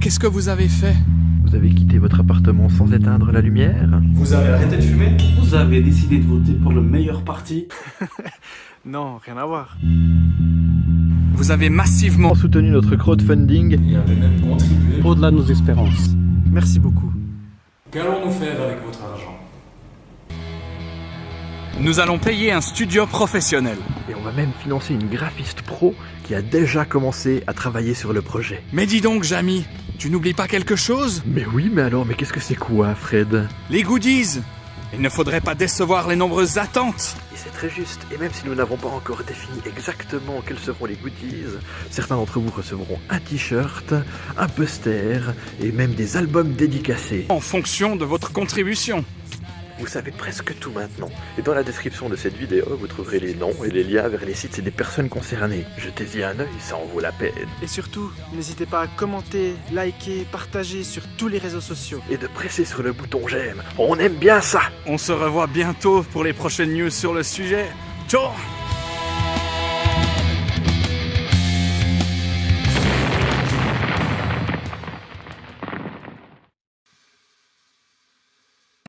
qu'est-ce que vous avez fait Vous avez quitté votre appartement sans éteindre la lumière Vous avez arrêté de fumer Vous avez décidé de voter pour le meilleur parti Non, rien à voir. Vous avez massivement... Soutenu notre crowdfunding Et avez même contribué. Au-delà de nos espérances. Merci beaucoup. Qu'allons-nous faire avec votre argent? Nous allons payer un studio professionnel. et on va même financer une graphiste pro qui a déjà commencé à travailler sur le projet. Mais dis donc, Jamy, tu n'oublies pas quelque chose? Mais oui, mais alors, mais qu'est-ce que c'est quoi, Fred? Les goodies Il ne faudrait pas décevoir les nombreuses attentes Et c'est très juste, et même si nous n'avons pas encore défini exactement quels seront les goodies, certains d'entre vous recevront un t-shirt, un poster, et même des albums dédicacés. en fonction de votre contribution. Vous savez presque tout maintenant. Et dans la description de cette vidéo, vous trouverez les noms et les liens vers les sites et des personnes concernées. Jetez-y un œil, ça en vaut la peine. Et surtout, n'hésitez pas à commenter, liker, partager sur tous les réseaux sociaux. Et de presser sur le bouton j'aime. On aime bien ça On se revoit bientôt pour les prochaines news sur le sujet. Ciao